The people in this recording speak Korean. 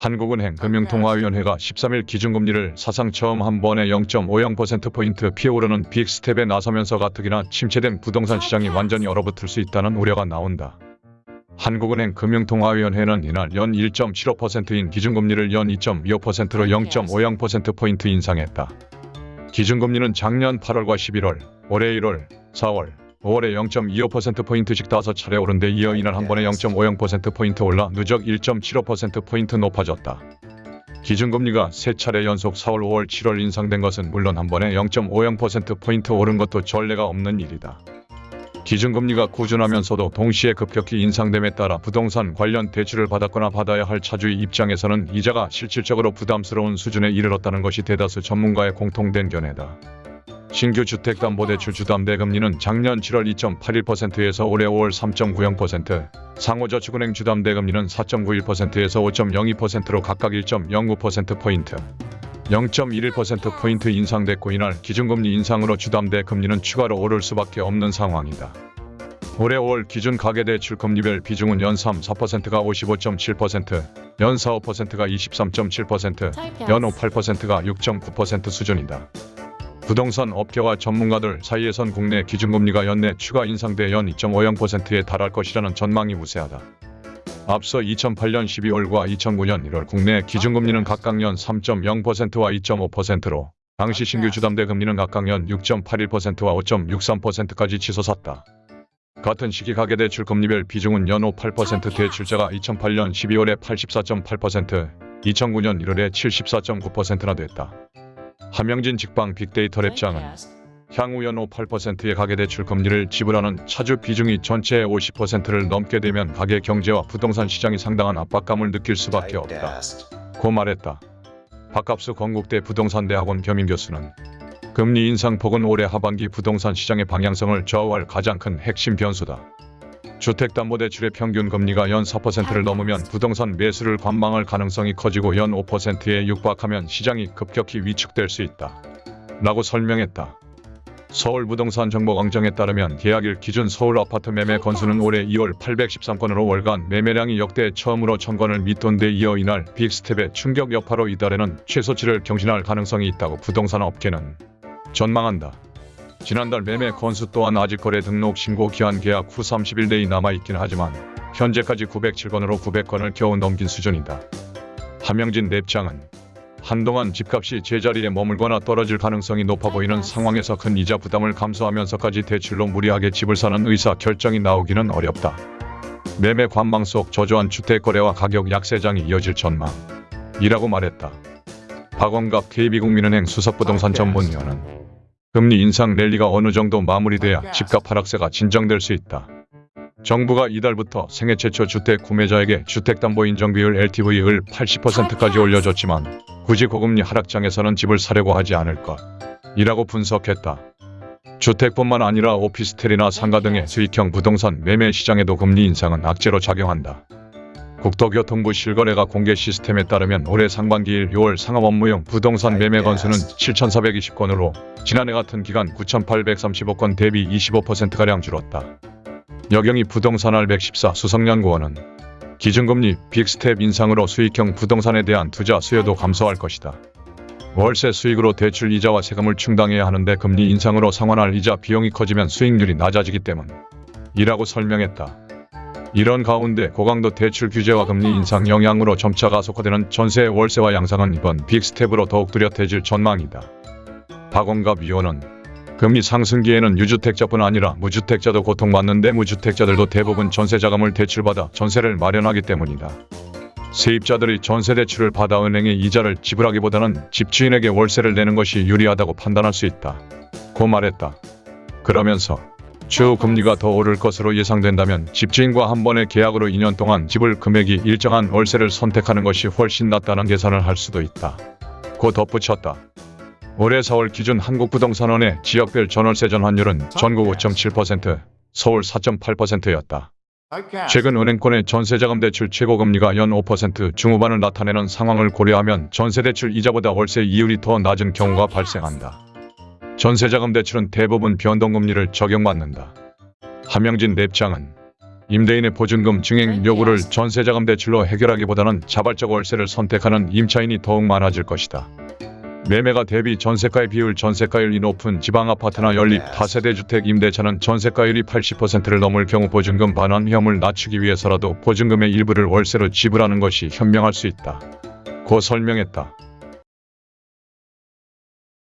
한국은행 금융통화위원회가 13일 기준금리를 사상 처음 한 번에 0.50%포인트 피오르는 빅스텝에 나서면서 가뜩이나 침체된 부동산 시장이 완전히 얼어붙을 수 있다는 우려가 나온다. 한국은행 금융통화위원회는 이날 연 1.75%인 기준금리를 연 2.25%로 0.50%포인트 인상했다. 기준금리는 작년 8월과 11월, 올해 1월, 4월, 5월에 0.25%포인트씩 다섯 차례 오른 데 이어 이날 한 번에 0.50%포인트 올라 누적 1.75%포인트 높아졌다. 기준금리가 세 차례 연속 4월, 5월, 7월 인상된 것은 물론 한 번에 0.50%포인트 오른 것도 전례가 없는 일이다. 기준금리가 꾸준하면서도 동시에 급격히 인상됨에 따라 부동산 관련 대출을 받았거나 받아야 할 차주의 입장에서는 이자가 실질적으로 부담스러운 수준에 이르렀다는 것이 대다수 전문가의 공통된 견해다. 신규 주택담보대출 주담대 금리는 작년 7월 2.81%에서 올해 5월 3.90%, 상호저축은행 주담대 금리는 4.91%에서 5.02%로 각각 1.09%포인트, 0.11%포인트 인상됐고 이날 기준금리 인상으로 주담대 금리는 추가로 오를 수밖에 없는 상황이다. 올해 5월 기준 가계대출 금리별 비중은 연 3, 4%가 55.7%, 연 4, 5%가 23.7%, 연 5, 8%가 6.9% 수준이다. 부동산 업계와 전문가들 사이에선 국내 기준금리가 연내 추가 인상돼 연 2.50%에 달할 것이라는 전망이 우세하다. 앞서 2008년 12월과 2009년 1월 국내 기준금리는 각각 연 3.0%와 2.5%로 당시 신규 주담대 금리는 각각 연 6.81%와 5.63%까지 치솟았다. 같은 시기 가계대출 금리별 비중은 연 5, 8% 대출자가 2008년 12월에 84.8%, 2009년 1월에 74.9%나 됐다. 함영진 직방 빅데이터 랩장은 향후 연호 8%의 가계대출 금리를 지불하는 차주 비중이 전체의 50%를 넘게 되면 가계 경제와 부동산 시장이 상당한 압박감을 느낄 수밖에 없다. 고 말했다. 박갑수 건국대 부동산대학원 겸임 교수는 금리 인상폭은 올해 하반기 부동산 시장의 방향성을 좌우할 가장 큰 핵심 변수다. 주택담보대출의 평균 금리가 연 4%를 넘으면 부동산 매수를 관망할 가능성이 커지고 연 5%에 육박하면 시장이 급격히 위축될 수 있다. 라고 설명했다. 서울부동산정보광정에 따르면 계약일 기준 서울 아파트 매매 건수는 올해 2월 813건으로 월간 매매량이 역대 처음으로 1000건을 밑돈 데 이어 이날 빅스텝의 충격 여파로 이달에는 최소치를 경신할 가능성이 있다고 부동산 업계는 전망한다. 지난달 매매 건수 또한 아직 거래 등록 신고 기한 계약 후 31대이 남아있긴 하지만 현재까지 907건으로 900건을 겨우 넘긴 수준이다. 함영진 랩장은 한동안 집값이 제자리에 머물거나 떨어질 가능성이 높아 보이는 상황에서 큰 이자 부담을 감수하면서까지 대출로 무리하게 집을 사는 의사 결정이 나오기는 어렵다. 매매 관망 속 저조한 주택거래와 가격 약세장이 이어질 전망 이라고 말했다. 박원갑 KB국민은행 수석부동산 전문위원은 금리 인상 랠리가 어느 정도 마무리돼야 집값 하락세가 진정될 수 있다. 정부가 이달부터 생애 최초 주택 구매자에게 주택담보 인정비율 LTV를 80%까지 올려줬지만 굳이 고금리 하락장에서는 집을 사려고 하지 않을 것. 이라고 분석했다. 주택뿐만 아니라 오피스텔이나 상가 등의 수익형 부동산 매매 시장에도 금리 인상은 악재로 작용한다. 국토교통부 실거래가 공개 시스템에 따르면 올해 상반기 1, 6월 상업 업무용 부동산 매매 건수는 7,420건으로 지난해 같은 기간 9,835건 대비 25%가량 줄었다. 여경희 부동산R114 수석연구원은 기준금리 빅스텝 인상으로 수익형 부동산에 대한 투자 수요도 감소할 것이다. 월세 수익으로 대출 이자와 세금을 충당해야 하는데 금리 인상으로 상환할 이자 비용이 커지면 수익률이 낮아지기 때문. 이라고 설명했다. 이런 가운데 고강도 대출 규제와 금리 인상 영향으로 점차 가속화되는 전세 월세화 양상은 이번 빅스텝으로 더욱 뚜렷해질 전망이다. 박원갑 위원은 금리 상승기에는 유주택자뿐 아니라 무주택자도 고통받는데 무주택자들도 대부분 전세자금을 대출받아 전세를 마련하기 때문이다. 세입자들이 전세대출을 받아 은행에 이자를 지불하기보다는 집주인에게 월세를 내는 것이 유리하다고 판단할 수 있다. 고 말했다. 그러면서 추후 금리가 더 오를 것으로 예상된다면 집주인과 한 번의 계약으로 2년 동안 집을 금액이 일정한 월세를 선택하는 것이 훨씬 낫다는 계산을 할 수도 있다. 고 덧붙였다. 올해 4월 기준 한국부동산원의 지역별 전월세 전환율은 전국 5.7%, 서울 4.8%였다. 최근 은행권의 전세자금 대출 최고금리가 연 5% 중후반을 나타내는 상황을 고려하면 전세대출 이자보다 월세 이율이 더 낮은 경우가 발생한다. 전세자금 대출은 대부분 변동금리를 적용받는다. 함영진 랩장은 임대인의 보증금 증액 요구를 전세자금 대출로 해결하기보다는 자발적 월세를 선택하는 임차인이 더욱 많아질 것이다. 매매가 대비 전세가의 비율 전세가율이 높은 지방 아파트나 연립 다세대 주택 임대차는 전세가율이 80%를 넘을 경우 보증금 반환 위험을 낮추기 위해서라도 보증금의 일부를 월세로 지불하는 것이 현명할 수 있다. 고 설명했다.